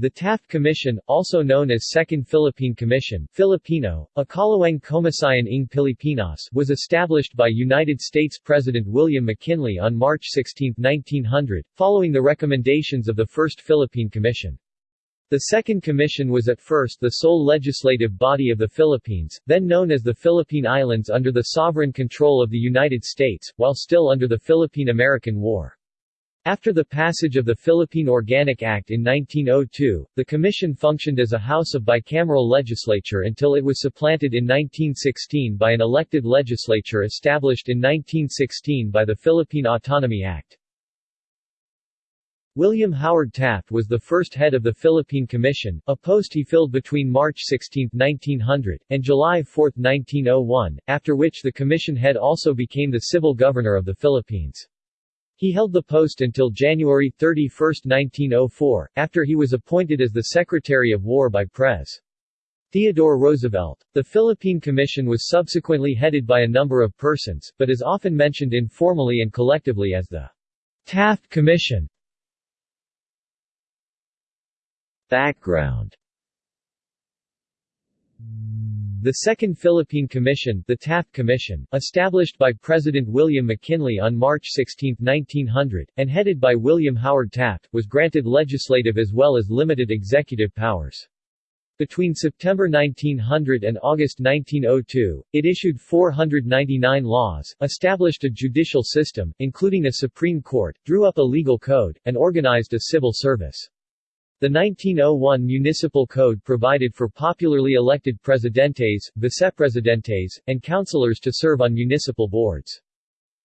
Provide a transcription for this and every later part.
The Taft Commission, also known as Second Philippine Commission Filipino, Ikalawang Komisyon ng Pilipinas was established by United States President William McKinley on March 16, 1900, following the recommendations of the First Philippine Commission. The Second Commission was at first the sole legislative body of the Philippines, then known as the Philippine Islands under the sovereign control of the United States, while still under the Philippine-American War. After the passage of the Philippine Organic Act in 1902, the commission functioned as a house of bicameral legislature until it was supplanted in 1916 by an elected legislature established in 1916 by the Philippine Autonomy Act. William Howard Taft was the first head of the Philippine Commission, a post he filled between March 16, 1900, and July 4, 1901, after which the commission head also became the civil governor of the Philippines. He held the post until January 31, 1904, after he was appointed as the Secretary of War by Pres. Theodore Roosevelt. The Philippine Commission was subsequently headed by a number of persons, but is often mentioned informally and collectively as the Taft Commission. Background The Second Philippine Commission, the Taft Commission, established by President William McKinley on March 16, 1900, and headed by William Howard Taft, was granted legislative as well as limited executive powers. Between September 1900 and August 1902, it issued 499 laws, established a judicial system, including a Supreme Court, drew up a legal code, and organized a civil service. The 1901 Municipal Code provided for popularly elected presidentes, vicepresidentes, and councilors to serve on municipal boards.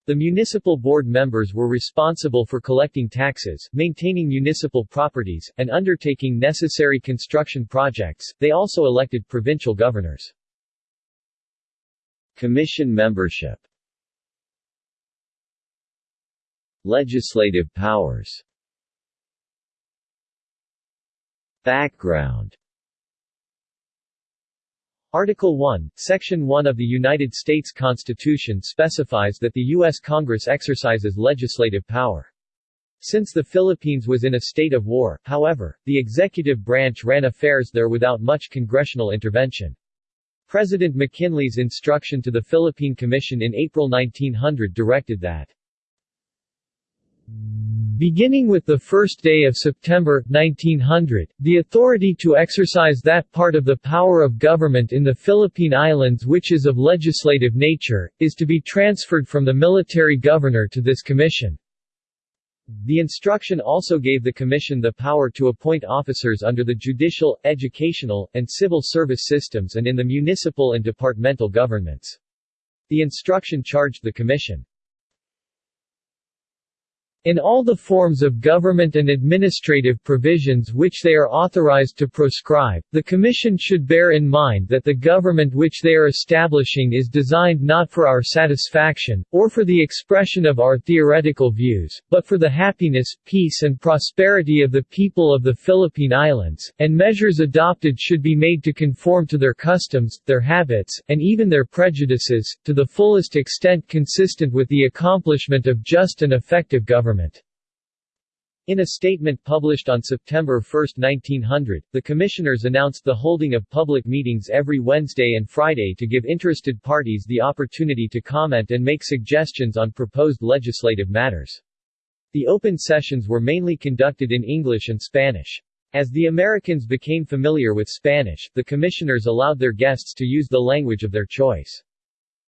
The municipal board members were responsible for collecting taxes, maintaining municipal properties, and undertaking necessary construction projects. They also elected provincial governors. Commission membership Legislative powers Background Article 1, Section 1 of the United States Constitution specifies that the U.S. Congress exercises legislative power. Since the Philippines was in a state of war, however, the executive branch ran affairs there without much congressional intervention. President McKinley's instruction to the Philippine Commission in April 1900 directed that Beginning with the first day of September, 1900, the authority to exercise that part of the power of government in the Philippine Islands which is of legislative nature, is to be transferred from the military governor to this commission. The instruction also gave the commission the power to appoint officers under the judicial, educational, and civil service systems and in the municipal and departmental governments. The instruction charged the commission in all the forms of government and administrative provisions which they are authorized to proscribe, the Commission should bear in mind that the government which they are establishing is designed not for our satisfaction, or for the expression of our theoretical views, but for the happiness, peace and prosperity of the people of the Philippine Islands, and measures adopted should be made to conform to their customs, their habits, and even their prejudices, to the fullest extent consistent with the accomplishment of just and effective government government. In a statement published on September 1, 1900, the commissioners announced the holding of public meetings every Wednesday and Friday to give interested parties the opportunity to comment and make suggestions on proposed legislative matters. The open sessions were mainly conducted in English and Spanish. As the Americans became familiar with Spanish, the commissioners allowed their guests to use the language of their choice.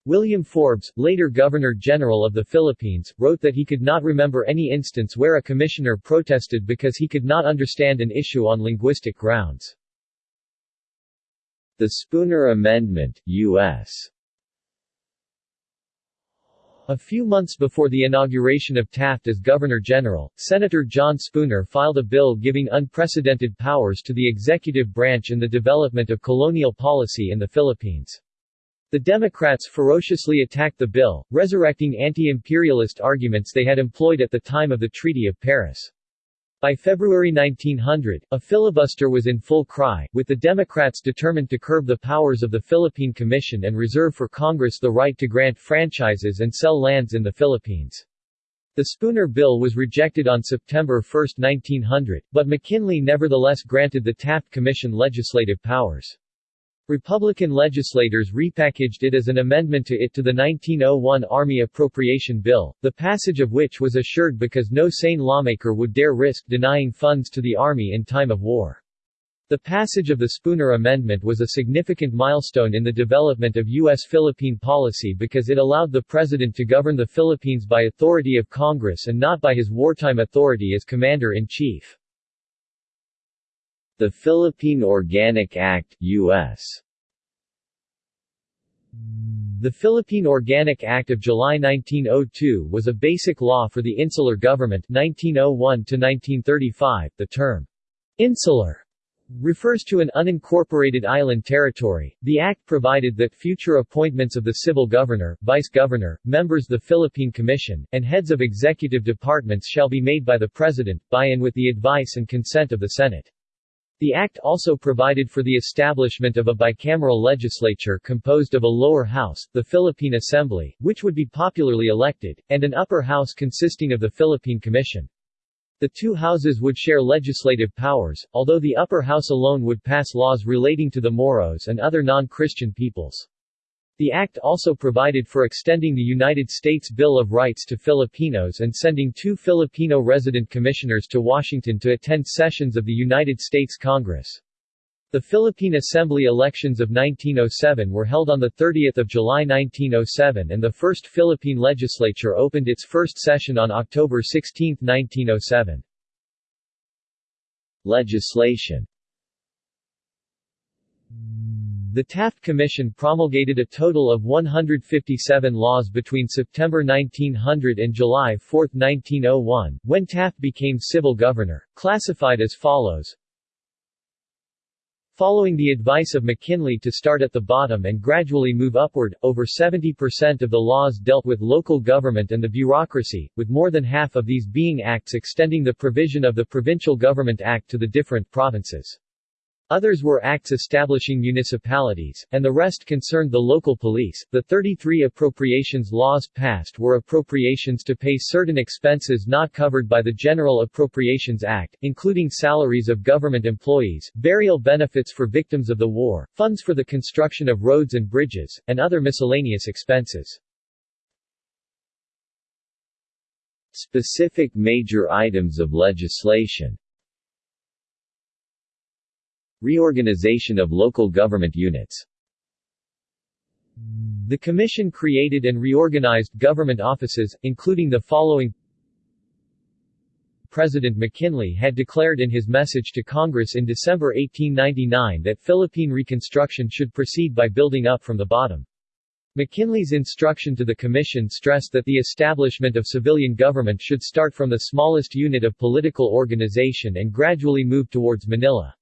William Forbes, later Governor-General of the Philippines, wrote that he could not remember any instance where a commissioner protested because he could not understand an issue on linguistic grounds. The Spooner Amendment, U.S. A few months before the inauguration of Taft as Governor-General, Senator John Spooner filed a bill giving unprecedented powers to the executive branch in the development of colonial policy in the Philippines. The Democrats ferociously attacked the bill, resurrecting anti-imperialist arguments they had employed at the time of the Treaty of Paris. By February 1900, a filibuster was in full cry, with the Democrats determined to curb the powers of the Philippine Commission and reserve for Congress the right to grant franchises and sell lands in the Philippines. The Spooner Bill was rejected on September 1, 1900, but McKinley nevertheless granted the Taft Commission legislative powers. Republican legislators repackaged it as an amendment to it to the 1901 Army Appropriation Bill, the passage of which was assured because no sane lawmaker would dare risk denying funds to the Army in time of war. The passage of the Spooner Amendment was a significant milestone in the development of U.S.-Philippine policy because it allowed the President to govern the Philippines by authority of Congress and not by his wartime authority as Commander-in-Chief. The Philippine Organic Act, U.S. The Philippine Organic Act of July 1902 was a basic law for the insular government 1901 1935. The term insular refers to an unincorporated island territory. The act provided that future appointments of the civil governor, vice-governor, members the Philippine Commission, and heads of executive departments shall be made by the President, by and with the advice and consent of the Senate. The act also provided for the establishment of a bicameral legislature composed of a lower house, the Philippine Assembly, which would be popularly elected, and an upper house consisting of the Philippine Commission. The two houses would share legislative powers, although the upper house alone would pass laws relating to the Moros and other non-Christian peoples. The act also provided for extending the United States Bill of Rights to Filipinos and sending two Filipino resident commissioners to Washington to attend sessions of the United States Congress. The Philippine Assembly elections of 1907 were held on 30 July 1907 and the first Philippine legislature opened its first session on October 16, 1907. Legislation The Taft Commission promulgated a total of 157 laws between September 1900 and July 4, 1901, when Taft became civil governor, classified as follows Following the advice of McKinley to start at the bottom and gradually move upward, over 70% of the laws dealt with local government and the bureaucracy, with more than half of these being acts extending the provision of the Provincial Government Act to the different provinces. Others were acts establishing municipalities, and the rest concerned the local police. The 33 appropriations laws passed were appropriations to pay certain expenses not covered by the General Appropriations Act, including salaries of government employees, burial benefits for victims of the war, funds for the construction of roads and bridges, and other miscellaneous expenses. Specific major items of legislation Reorganization of local government units The Commission created and reorganized government offices, including the following President McKinley had declared in his message to Congress in December 1899 that Philippine reconstruction should proceed by building up from the bottom. McKinley's instruction to the Commission stressed that the establishment of civilian government should start from the smallest unit of political organization and gradually move towards Manila.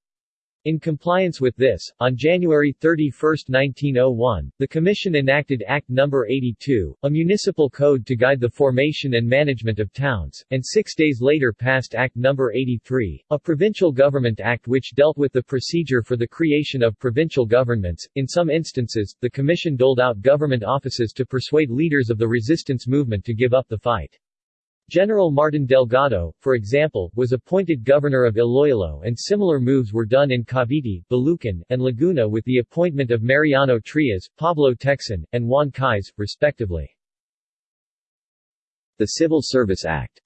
In compliance with this, on January 31, 1901, the Commission enacted Act No. 82, a municipal code to guide the formation and management of towns, and six days later passed Act No. 83, a provincial government act which dealt with the procedure for the creation of provincial governments. In some instances, the Commission doled out government offices to persuade leaders of the resistance movement to give up the fight. General Martin Delgado, for example, was appointed governor of Iloilo and similar moves were done in Cavite, Bulacan, and Laguna with the appointment of Mariano Trias, Pablo Tecson, and Juan Cailles, respectively. The Civil Service Act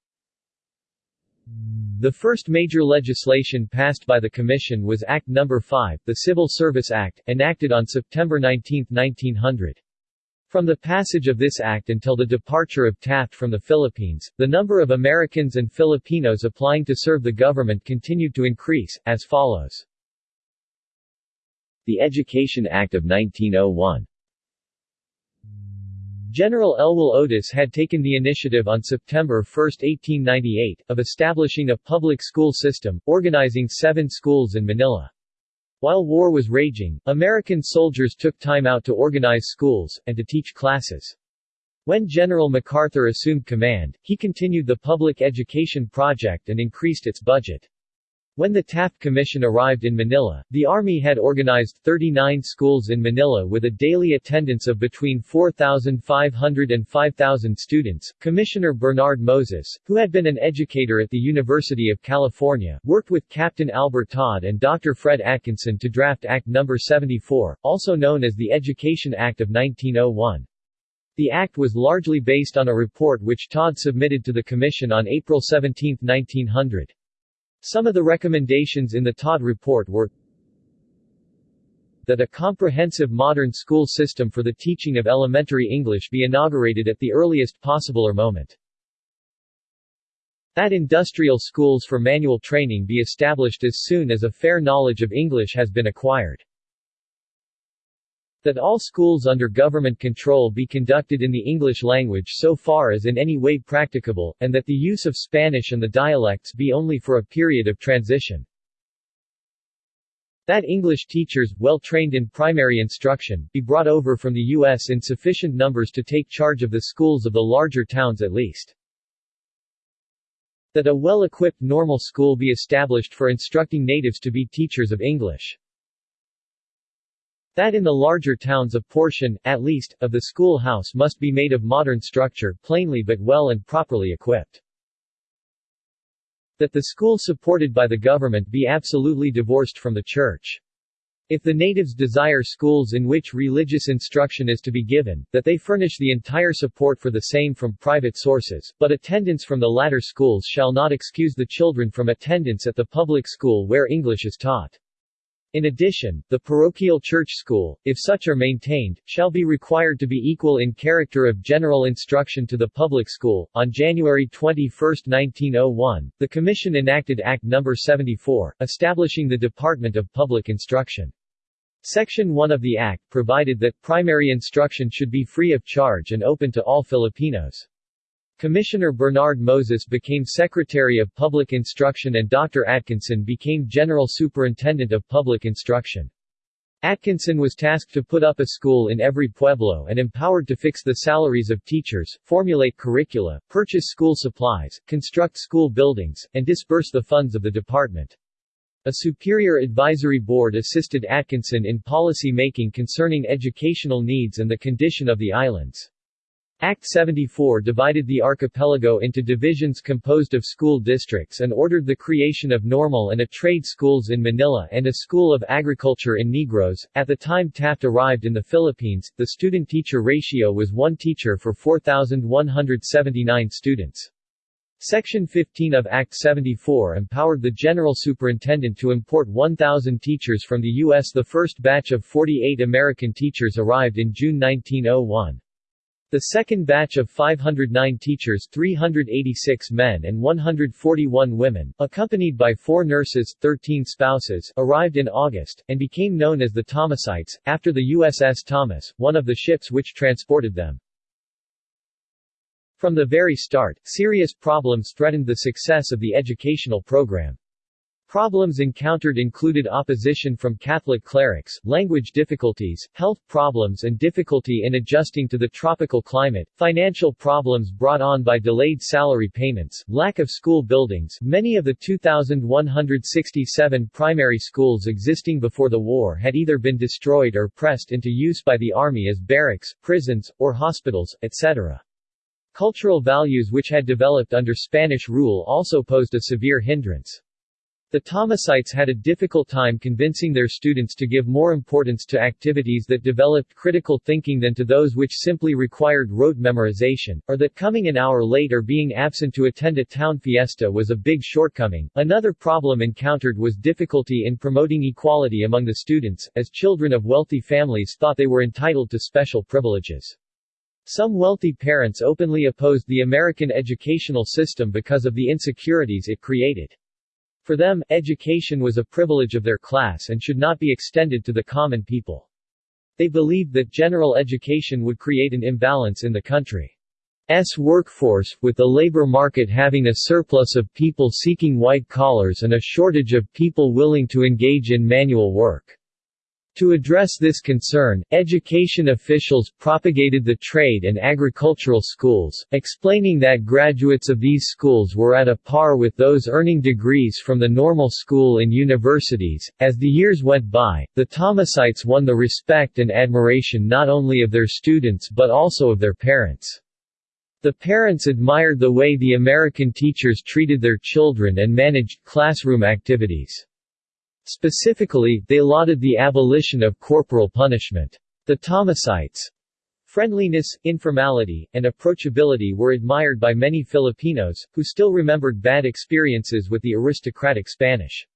The first major legislation passed by the Commission was Act No. 5, the Civil Service Act, enacted on September 19, 1900. From the passage of this act until the departure of Taft from the Philippines, the number of Americans and Filipinos applying to serve the government continued to increase, as follows. The Education Act of 1901 General Elwell Otis had taken the initiative on September 1, 1898, of establishing a public school system, organizing seven schools in Manila. While war was raging, American soldiers took time out to organize schools, and to teach classes. When General MacArthur assumed command, he continued the public education project and increased its budget. When the Taft Commission arrived in Manila, the Army had organized 39 schools in Manila with a daily attendance of between 4,500 and 5,000 students. Commissioner Bernard Moses, who had been an educator at the University of California, worked with Captain Albert Todd and Dr. Fred Atkinson to draft Act No. 74, also known as the Education Act of 1901. The act was largely based on a report which Todd submitted to the Commission on April 17, 1900. Some of the recommendations in the Todd report were that a comprehensive modern school system for the teaching of elementary English be inaugurated at the earliest possible moment. That industrial schools for manual training be established as soon as a fair knowledge of English has been acquired. That all schools under government control be conducted in the English language so far as in any way practicable, and that the use of Spanish and the dialects be only for a period of transition. That English teachers, well trained in primary instruction, be brought over from the U.S. in sufficient numbers to take charge of the schools of the larger towns at least. That a well-equipped normal school be established for instructing natives to be teachers of English. That in the larger towns a portion, at least, of the schoolhouse must be made of modern structure, plainly but well and properly equipped. That the school supported by the government be absolutely divorced from the church. If the natives desire schools in which religious instruction is to be given, that they furnish the entire support for the same from private sources, but attendance from the latter schools shall not excuse the children from attendance at the public school where English is taught. In addition, the parochial church school, if such are maintained, shall be required to be equal in character of general instruction to the public school. On January 21, 1901, the Commission enacted Act No. 74, establishing the Department of Public Instruction. Section 1 of the Act provided that primary instruction should be free of charge and open to all Filipinos. Commissioner Bernard Moses became Secretary of Public Instruction and Dr. Atkinson became General Superintendent of Public Instruction. Atkinson was tasked to put up a school in every pueblo and empowered to fix the salaries of teachers, formulate curricula, purchase school supplies, construct school buildings, and disburse the funds of the department. A superior advisory board assisted Atkinson in policy making concerning educational needs and the condition of the islands. Act 74 divided the archipelago into divisions composed of school districts and ordered the creation of normal and a trade schools in Manila and a school of agriculture in Negros. At the time Taft arrived in the Philippines, the student-teacher ratio was one teacher for 4,179 students. Section 15 of Act 74 empowered the General Superintendent to import 1,000 teachers from the U.S. The first batch of 48 American teachers arrived in June 1901. The second batch of 509 teachers 386 men and 141 women, accompanied by four nurses, 13 spouses, arrived in August, and became known as the Thomasites, after the USS Thomas, one of the ships which transported them. From the very start, serious problems threatened the success of the educational program. Problems encountered included opposition from Catholic clerics, language difficulties, health problems and difficulty in adjusting to the tropical climate, financial problems brought on by delayed salary payments, lack of school buildings many of the 2,167 primary schools existing before the war had either been destroyed or pressed into use by the Army as barracks, prisons, or hospitals, etc. Cultural values which had developed under Spanish rule also posed a severe hindrance. The Thomasites had a difficult time convincing their students to give more importance to activities that developed critical thinking than to those which simply required rote memorization, or that coming an hour late or being absent to attend a town fiesta was a big shortcoming. Another problem encountered was difficulty in promoting equality among the students, as children of wealthy families thought they were entitled to special privileges. Some wealthy parents openly opposed the American educational system because of the insecurities it created. For them, education was a privilege of their class and should not be extended to the common people. They believed that general education would create an imbalance in the country's workforce, with the labor market having a surplus of people seeking white collars and a shortage of people willing to engage in manual work. To address this concern, education officials propagated the trade and agricultural schools, explaining that graduates of these schools were at a par with those earning degrees from the normal school in universities. As the years went by, the Thomasites won the respect and admiration not only of their students but also of their parents. The parents admired the way the American teachers treated their children and managed classroom activities. Specifically, they lauded the abolition of corporal punishment. The Thomasites' friendliness, informality, and approachability were admired by many Filipinos, who still remembered bad experiences with the aristocratic Spanish.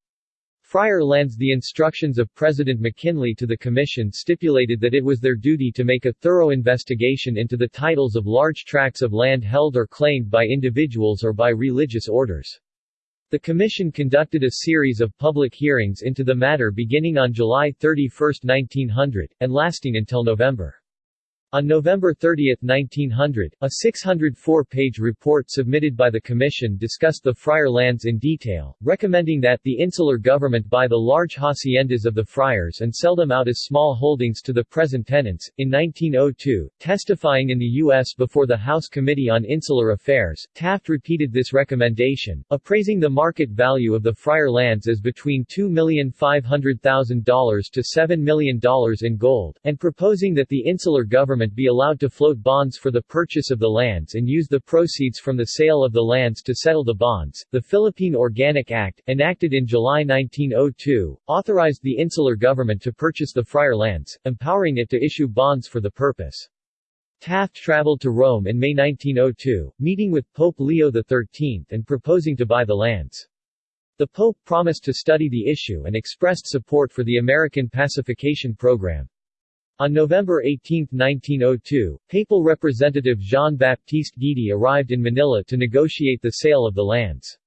Friar lands The instructions of President McKinley to the Commission stipulated that it was their duty to make a thorough investigation into the titles of large tracts of land held or claimed by individuals or by religious orders. The Commission conducted a series of public hearings into the matter beginning on July 31, 1900, and lasting until November. On November 30, 1900, a 604-page report submitted by the Commission discussed the friar lands in detail, recommending that the insular government buy the large haciendas of the friars and sell them out as small holdings to the present tenants. In 1902, testifying in the U.S. before the House Committee on Insular Affairs, Taft repeated this recommendation, appraising the market value of the friar lands as between $2,500,000 to $7 million in gold, and proposing that the insular government government be allowed to float bonds for the purchase of the lands and use the proceeds from the sale of the lands to settle the bonds. The Philippine Organic Act, enacted in July 1902, authorized the insular government to purchase the friar lands, empowering it to issue bonds for the purpose. Taft traveled to Rome in May 1902, meeting with Pope Leo XIII and proposing to buy the lands. The Pope promised to study the issue and expressed support for the American pacification program. On November 18, 1902, papal representative Jean-Baptiste Guidi arrived in Manila to negotiate the sale of the lands.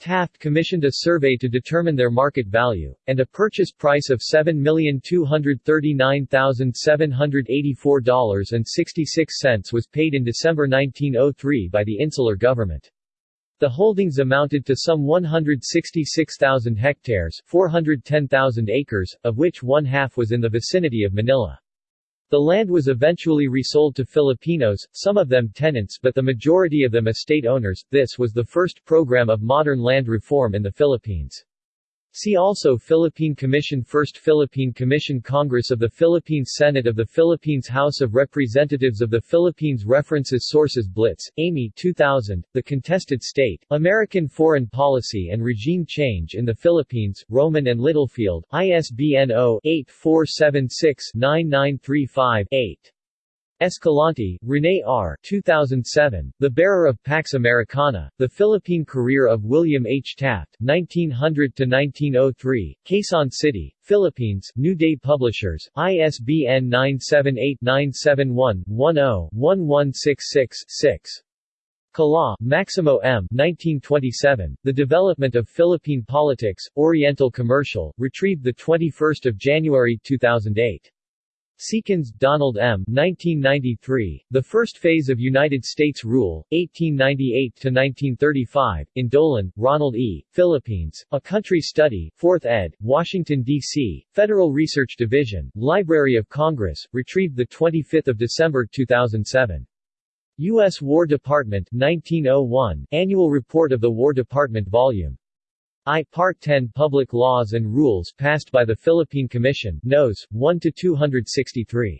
Taft commissioned a survey to determine their market value, and a purchase price of $7,239,784.66 was paid in December 1903 by the insular government. The holdings amounted to some 166,000 hectares 410,000 acres, of which one-half was in the vicinity of Manila. The land was eventually resold to Filipinos, some of them tenants but the majority of them estate owners. This was the first program of modern land reform in the Philippines. See also Philippine Commission First Philippine Commission Congress of the Philippines Senate of the Philippines House of Representatives of the Philippines References Sources Blitz, Amy 2000, The Contested State, American Foreign Policy and Regime Change in the Philippines, Rowman and Littlefield, ISBN 0-8476-9935-8. Escalante, Rene R. 2007, The Bearer of Pax Americana, The Philippine Career of William H. Taft, 1900-1903, Quezon City, Philippines, New Day Publishers, ISBN 978-971-10-1166-6. Kalaw, Maximo M. 1927, The Development of Philippine Politics, Oriental Commercial, retrieved 21 January 2008. Seekins, Donald M. 1993, The First Phase of United States Rule, 1898-1935, in Dolan, Ronald E., Philippines, A Country Study, 4th ed., Washington, D.C., Federal Research Division, Library of Congress, retrieved 25 December 2007. U.S. War Department, 1901, Annual Report of the War Department Vol. I Part 10 Public Laws and Rules passed by the Philippine Commission, Nos. 1-263.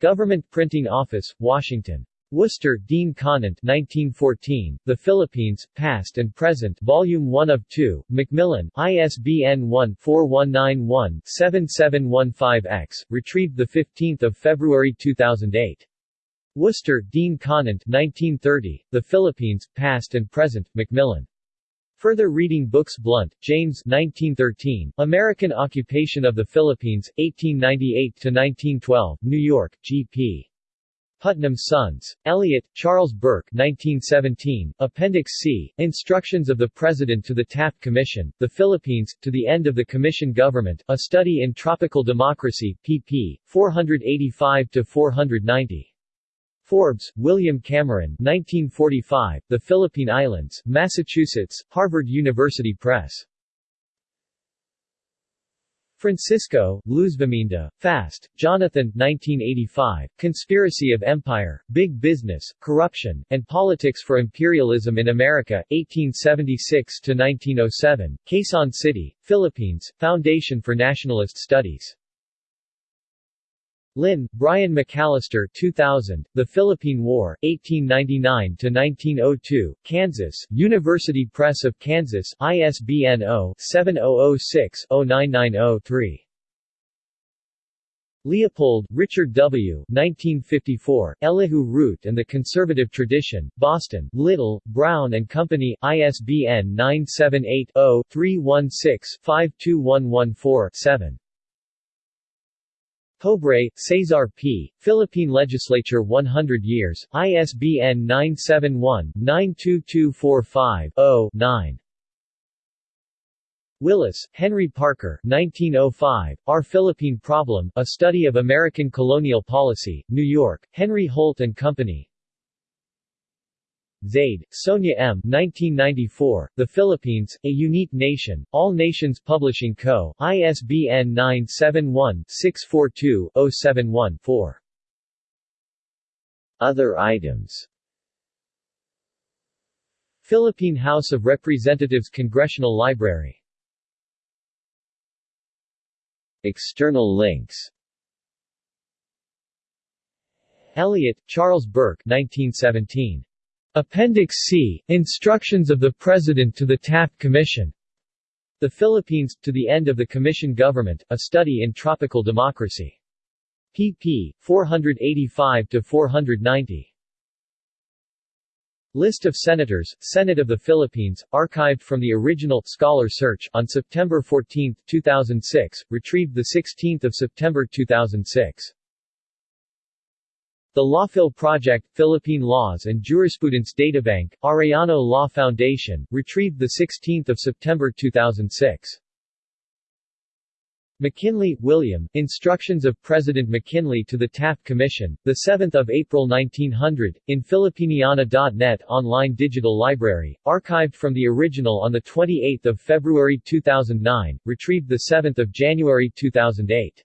Government Printing Office, Washington. Worcester, Dean Conant 1914, The Philippines, Past and Present Volume 1 of 2, Macmillan, ISBN 1-4191-7715-X, retrieved 15 February 2008. Worcester, Dean Conant 1930, The Philippines, Past and Present, Macmillan. Further reading books Blount, James 1913, American Occupation of the Philippines, 1898-1912, New York, G.P. Putnam Sons. Elliott, Charles Burke 1917, Appendix C, Instructions of the President to the Taft Commission, The Philippines, to the End of the Commission Government, A Study in Tropical Democracy, pp. 485-490. Forbes, William Cameron 1945, The Philippine Islands, Massachusetts, Harvard University Press. Francisco, Luz Luzviminda, Fast, Jonathan 1985, Conspiracy of Empire, Big Business, Corruption, and Politics for Imperialism in America, 1876–1907, Quezon City, Philippines, Foundation for Nationalist Studies. Linn, Brian McAllister 2000, The Philippine War, 1899–1902, Kansas, University Press of Kansas, ISBN 0-7006-0990-3. Leopold, Richard W. 1954, Elihu Root and the Conservative Tradition, Boston, Little, Brown and Company, ISBN 978-0-316-52114-7. Pobre, Cesar P., Philippine Legislature 100 Years, ISBN 971-92245-0-9. Willis, Henry Parker 1905, Our Philippine Problem, A Study of American Colonial Policy, New York, Henry Holt and Company, Zaide, Sonia M. 1994, The Philippines, A Unique Nation, All Nations Publishing Co., ISBN 971-642-071-4. Other items Philippine House of Representatives Congressional Library External links Elliott, Charles Burke 1917. Appendix C, Instructions of the President to the Taft Commission. The Philippines, to the End of the Commission Government, A Study in Tropical Democracy. pp. 485-490. List of Senators, Senate of the Philippines, archived from the original Scholar Search on September 14, 2006, retrieved 16 September 2006. The Lawphil Project, Philippine Laws and Jurisprudence Databank, Arellano Law Foundation, retrieved 16 September 2006. McKinley, William, Instructions of President McKinley to the Taft Commission, 7 April 1900, in Filipiniana.net online digital library, archived from the original on 28 February 2009, retrieved 7 January 2008.